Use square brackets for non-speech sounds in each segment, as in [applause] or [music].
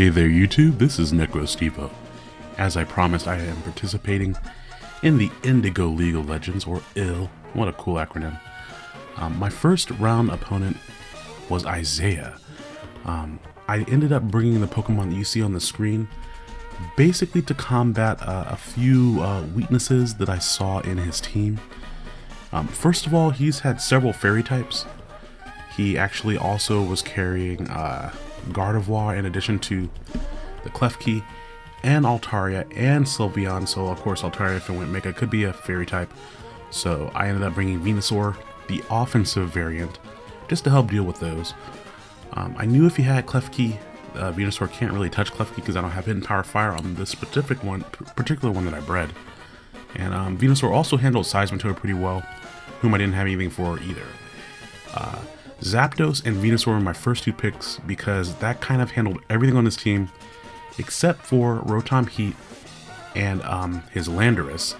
Hey there YouTube, this is NecroStevo. As I promised, I am participating in the Indigo League of Legends, or IL. What a cool acronym. Um, my first round opponent was Isaiah. Um, I ended up bringing the Pokemon that you see on the screen basically to combat uh, a few uh, weaknesses that I saw in his team. Um, first of all, he's had several fairy types. He actually also was carrying uh, Gardevoir in addition to the Klefki and Altaria and Sylveon. So of course Altaria if it went Mega could be a fairy type. So I ended up bringing Venusaur, the offensive variant, just to help deal with those. Um, I knew if he had Klefki, uh, Venusaur can't really touch Klefki because I don't have Hidden Power Fire on this specific one, particular one that I bred. And um, Venusaur also handled Seismitoad pretty well, whom I didn't have anything for either. Uh, Zapdos and Venusaur were my first two picks because that kind of handled everything on this team except for Rotom Heat and um, his Landorus.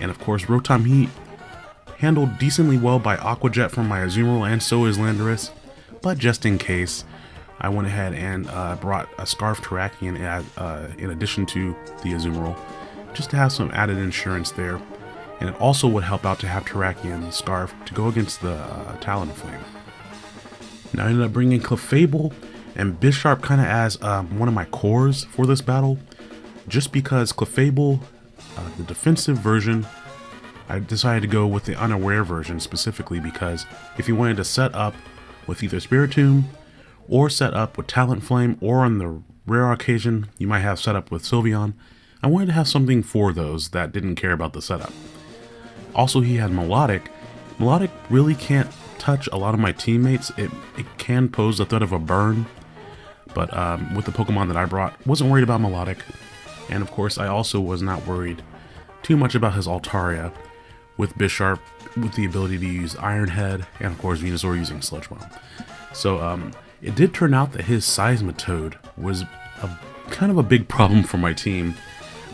And of course, Rotom Heat handled decently well by Aqua Jet from my Azumarill and so is Landorus. But just in case, I went ahead and uh, brought a Scarf Terrakion as, uh, in addition to the Azumarill, just to have some added insurance there. And it also would help out to have Terrakion Scarf to go against the uh, Talonflame. I ended up bringing Clefable and Bisharp kind of as um, one of my cores for this battle, just because Clefable, uh, the defensive version, I decided to go with the unaware version specifically because if you wanted to set up with either Spirit Spiritomb or set up with Talonflame or on the rare occasion you might have set up with Sylveon, I wanted to have something for those that didn't care about the setup. Also he had Melodic. Melodic really can't touch a lot of my teammates, it, it can pose the threat of a burn. But um, with the Pokemon that I brought, wasn't worried about Melodic. And of course, I also was not worried too much about his Altaria with Bisharp with the ability to use Iron Head, and of course Venusaur using Sludge Bomb. So um, it did turn out that his Seismitoad was a kind of a big [laughs] problem for my team.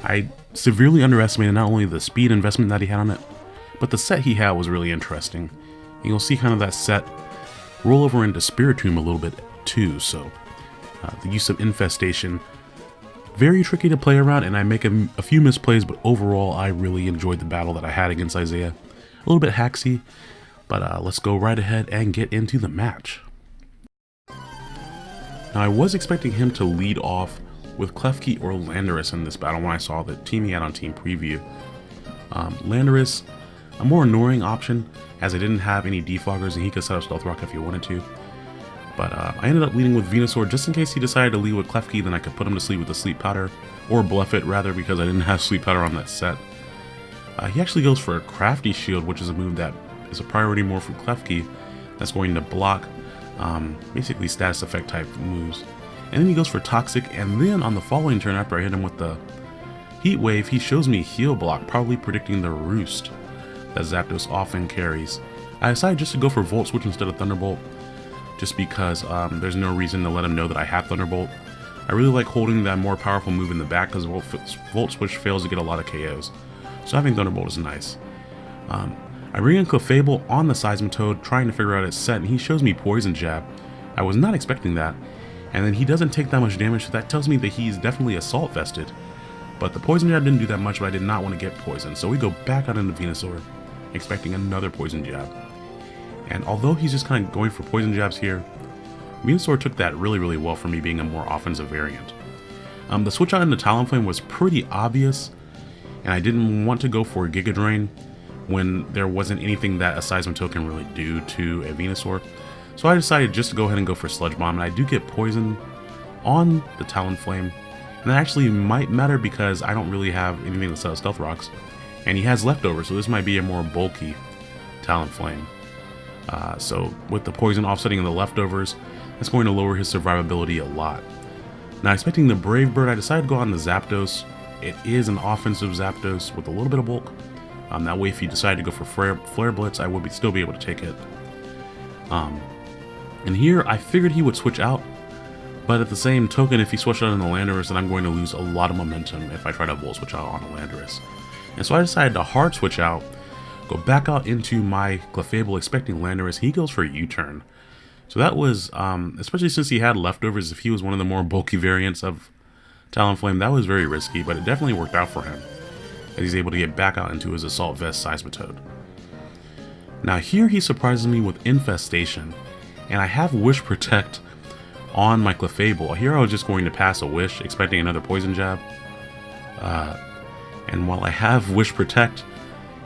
I severely underestimated not only the speed investment that he had on it, but the set he had was really interesting. And you'll see kind of that set roll over into Spiritomb a little bit too, so uh, the use of Infestation, very tricky to play around and I make a, a, few misplays, but overall I really enjoyed the battle that I had against Isaiah. A little bit hacksy, but uh, let's go right ahead and get into the match. Now I was expecting him to lead off with Klefki or Landorus in this battle when I saw the team he had on Team Preview. Um, Landorus a more annoying option as I didn't have any defoggers and he could set up Stealth Rock if he wanted to. But uh, I ended up leading with Venusaur just in case he decided to lead with Klefki, then I could put him to sleep with the Sleep Powder, or Bluff It rather because I didn't [laughs] have Sleep Powder on that set. Uh, he actually goes for a Crafty Shield, which is a move that is a priority more for Klefki that's going to block um, basically status effect type moves. And then he goes for Toxic, and then on the following turn after I hit him with the Heat Wave, he shows me Heal Block, probably predicting the Roost that Zapdos often carries. I decided just to go for Volt Switch instead of Thunderbolt, just because um, there's no reason to let him know that I have Thunderbolt. I really like holding that more powerful move in the back because Volt, Volt, Switch fails to get a lot of KOs. So having Thunderbolt is nice. Um, I bring in Clefable on the Seismitoad trying to figure out its set and he shows me Poison Jab. I was not expecting that. And then he doesn't take that much damage so that tells me that he's definitely Assault Vested. But the Poison Jab didn't do that much but I did not want to get poisoned. So we go back out into Venusaur expecting another poison jab. And although he's just kind of going for poison jabs here, Venusaur took that really, really well for me being a more offensive variant. Um, the switch out into Talonflame was pretty obvious, and I didn't want to go for Giga Drain when there wasn't anything that a Seismitoad can really do to a Venusaur. So I decided just to go ahead and go for Sludge Bomb, and I do get poison on the Talonflame. And that actually might matter because I don't really have anything to set Stealth Rocks. And he has leftovers, so this might be a more bulky Talonflame. Uh, so with the poison offsetting and the leftovers, that's going to lower his survivability a lot. Now expecting the Brave Bird, I decided to go on the Zapdos. It is an offensive Zapdos with a little bit of bulk. Um, that way if you decide to go for Flare, Flare Blitz, I would be, still be able to take it. Um, and here, I figured he would switch out, but at the same token, if he switched out on the Landorus, then I'm going to lose a lot of momentum if I try to Volt Switch out on the Landorus. And so I decided to hard switch out, go back out into my Clefable expecting Landorus. He goes for a U-turn. So that was, um, especially since he had leftovers, if he was one of the more bulky variants of Talonflame, that was very risky, but it definitely worked out for him. As he's able to get back out into his Assault Vest Seismitoad. Now here he surprises me with Infestation, and I have Wish Protect on my Clefable. Here I was just going to pass a Wish, expecting another Poison Jab. Uh, and while I have Wish Protect,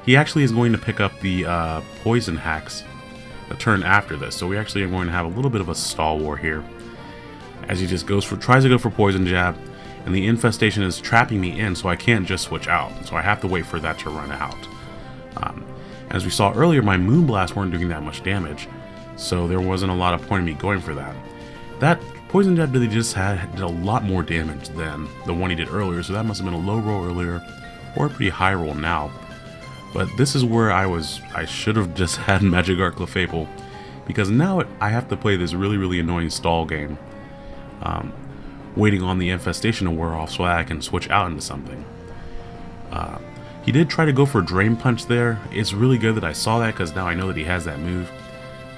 he actually is going to pick up the uh, Poison Hacks a turn after this. So we actually are going to have a little bit of a stall war here. As he just goes for tries to go for Poison Jab, and the Infestation is trapping me in, so I can't just switch out. So I have to wait for that to run out. Um, as we saw earlier, my Moonblast weren't doing that much damage, so there wasn't a lot of point in me going for that. That Poison Jab that he just had did a lot more damage than the one he did earlier, so that must have been a low roll earlier, or a pretty high roll now. But this is where I was, I should have just [laughs] had Magic Guard Clefable, because now it, I have to play this really, really annoying stall game. Um, waiting on the infestation to wear off so I can switch out into something. Uh, he did try to go for Drain Punch there. It's really good that I saw that because now I know that he has that move.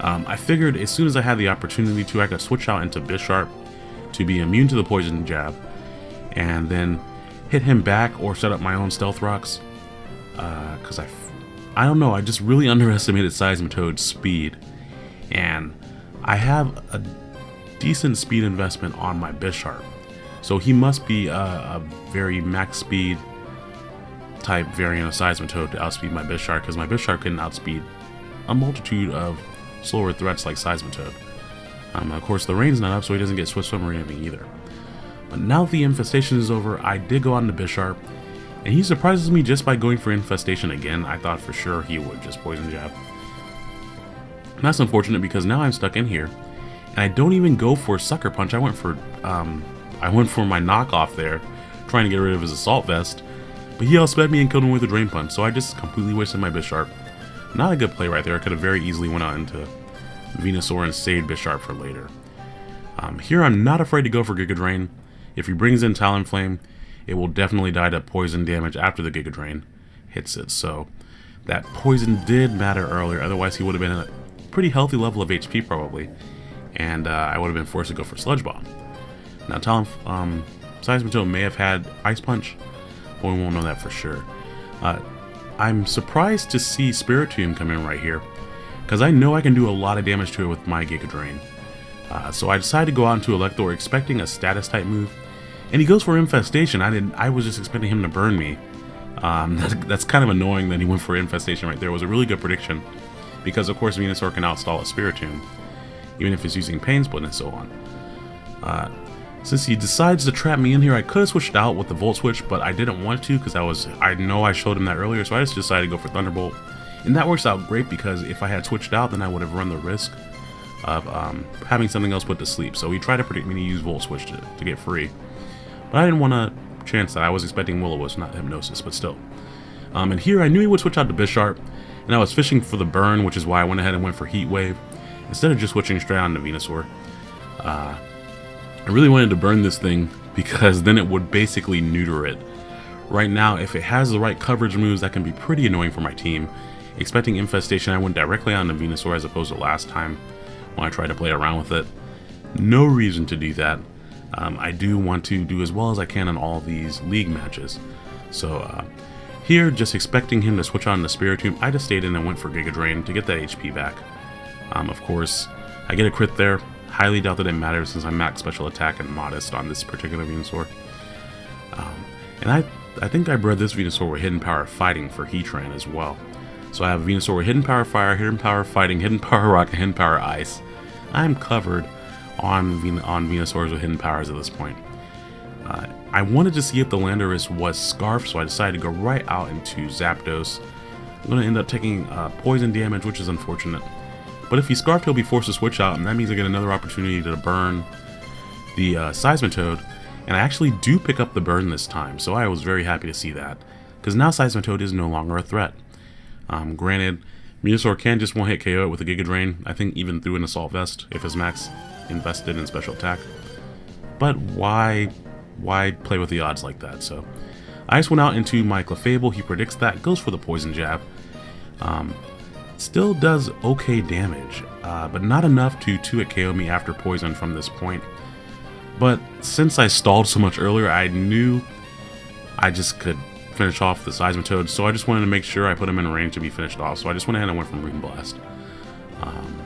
Um, I figured as soon as I had the opportunity to, I could switch out into Bisharp to be immune to the Poison Jab and then hit him back or set up my own Stealth Rocks. Because uh, I, I don't know, I just really [laughs] underestimated Seismitoad's speed. And I have a decent speed investment on my Bisharp. So he must be a, a very max speed type variant of Seismitoad to outspeed my Bisharp because my Bisharp can outspeed a multitude of slower threats like Seismitoad. Um, of course, the rain's not up, so he doesn't get Swift Swim or anything either. But now the infestation is over, I did go on to Bisharp, and he surprises me just by going for infestation again. I thought for sure he would just poison jab. That's unfortunate because now I'm stuck in here, and I don't even go for Sucker Punch. I went for, um, I went for my knockoff there, trying to get rid of his Assault Vest. But he outsped me and killed him with a Drain Punch, so I just completely wasted my Bisharp. Not a good play right there. I could have very easily went on into Venusaur and saved Bisharp for later. Um, here I'm not afraid to go for Giga Drain. If he brings in Talonflame, it will definitely die to poison damage after the Giga Drain hits it. So that poison did matter earlier, otherwise he would have been at a pretty healthy level of HP probably and uh, I would have been forced to go for Sludge Bomb. Now, Talon, um, may have had Ice Punch, but we won't know that for sure. Uh, I'm surprised to see Spiritomb come in right here, because I know I can do a lot of damage to it with my Giga Drain. Uh, so I decided to go out into Elector expecting a status type move, and he goes for Infestation. I didn't. I was just expecting him to burn me. Um, [laughs] that's, that's kind of annoying that he went for Infestation right there. It was a really good prediction, because of course Venusaur can outstall a Spiritomb even if it's using Pain Split and so on. Uh, since he decides to trap me in here, I could have switched out with the Volt Switch, but I didn't want to because I was I know I showed him that earlier, so I just decided to go for Thunderbolt. And that works out great because if I had switched out, then I would have run the risk of um, having something else put to sleep. So he tried to predict me to use Volt Switch to, to get free. But I didn't want to chance that. I was expecting Will-O-Wisp, not Hypnosis, but still. Um, and here I knew he would switch out to Bisharp, and I was fishing for the burn, which is why I went ahead and went for Heat Wave instead of just switching straight on to Venusaur. Uh, I really wanted to burn this thing because then it would basically neuter it. Right now, if it has the right coverage moves, that can be pretty annoying for my team. Expecting Infestation, I went directly on to Venusaur as opposed to last time when I tried to play around with it. No reason to do that. Um, I do want to do as well as I can in all these league matches. So uh, here, just expecting him to switch on the Spiritomb, I just stayed in and went for Giga Drain to get that HP back. Um, of course, I get a crit there. Highly doubt that it matters since I'm max special attack and modest on this particular Venusaur. Um, and I, I think I bred this Venusaur with Hidden Power Fighting for Heatran as well. So I have Venusaur with Hidden Power Fire, Hidden Power Fighting, Hidden Power Rock, and Hidden Power Ice. I'm covered on, Ven on Venusaurs with Hidden Powers at this point. Uh, I wanted to see if the Landorus was Scarf, so I decided to go right out into Zapdos. I'm going to end up taking uh, poison damage, which is unfortunate. But if he's Scarfed, he'll be forced to switch out, and that means I get another opportunity to burn the uh, Seismitoad. And I actually do pick up the burn this time, so I was very happy to see that. Because now Seismitoad is no longer a threat. Um, granted, Venusaur can just one-hit KO it with a Giga Drain, I think even through an Assault Vest, if his max invested in special attack. But why, why play with the odds like that? So I just went out into my Clefable, he predicts that, goes for the Poison Jab. Um, Still does okay damage, uh, but not enough to 2-hit KO me after poison from this point. But since I stalled so much earlier, I knew I just could finish off the Seismitoad, so I just wanted to make sure I put him in range to be finished off, so I just went ahead and went for Moon Blast. Um,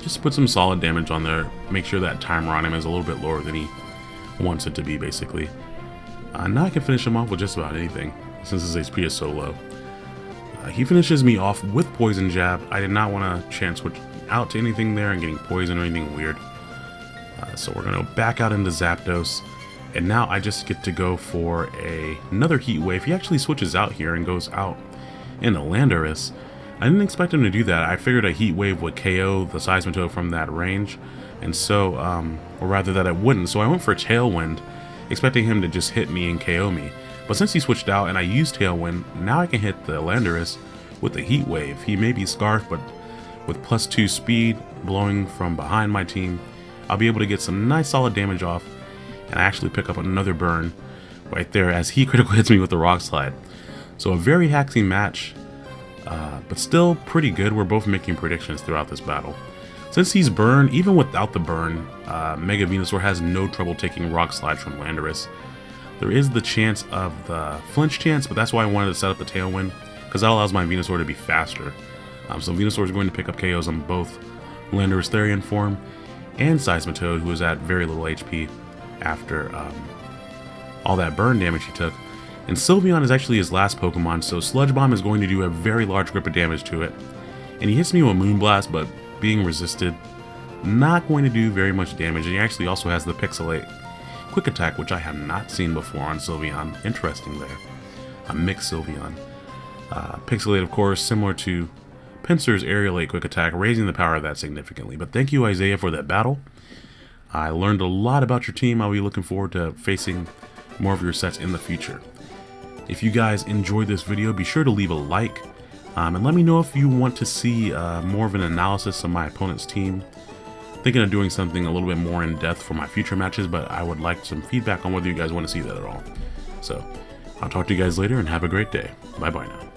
just put some solid damage on there, make sure that timer on him is a little bit lower than he wants it to be, basically. Uh, now I can finish him off with just about anything, since his HP is so low. Uh, he finishes me off with Poison Jab. I did not want to chance switch out to anything there and getting poison or anything weird. Uh, so we're going to back out into Zapdos. And now I just get to go for a, another Heat Wave. He actually switches out here and goes out into Landorus. I didn't expect him to do that. I figured a Heat Wave would KO the Seismitoad from that range. And so, um, or rather that it wouldn't. So I went for Tailwind, expecting him to just hit me and KO me. But since he switched out and I used Tailwind, now I can hit the Landorus with the Heat Wave. He may be Scarf, but with plus 2 speed, blowing from behind my team, I'll be able to get some nice solid damage off and I actually pick up another burn right there as he [laughs] critical hits me with the Rock Slide. So a very haxy match, uh, but still pretty good. We're both making predictions throughout this battle. Since he's burned, even without the burn, uh, Mega Venusaur has no trouble taking Rock Slide from Landorus. There is the chance of the flinch chance, but that's why I wanted to set up the Tailwind, because that allows my Venusaur to be faster. Um, so Venusaur is going to pick up KOs on both Landorus Therian form and Seismitoad, who is at very little HP after um, all that burn damage he took. And Sylveon is actually his last Pokemon, so Sludge Bomb is going to do a very large grip of damage to it. And he hits me with Moonblast, but being resisted, not going to do very much damage. And he actually also has the Pixelate Quick Attack, which I have not seen before on Sylveon. Interesting there. A mixed Sylveon. Uh, Pixelate, of course, similar to Pinsir's Aerilate Quick Attack, raising the power of that significantly. But thank you, Isaiah, for that battle. I learned a lot about your team. I'll be looking forward to facing more of your sets in the future. If you guys enjoyed this video, be sure to leave a like. Um, and let me know if you want to see uh, more of an analysis of my opponent's team. Thinking of doing something a little bit more in depth for my future matches, but I would like some feedback on whether you guys want to see that at all. So, I'll talk to you guys later and have a great day. Bye bye now.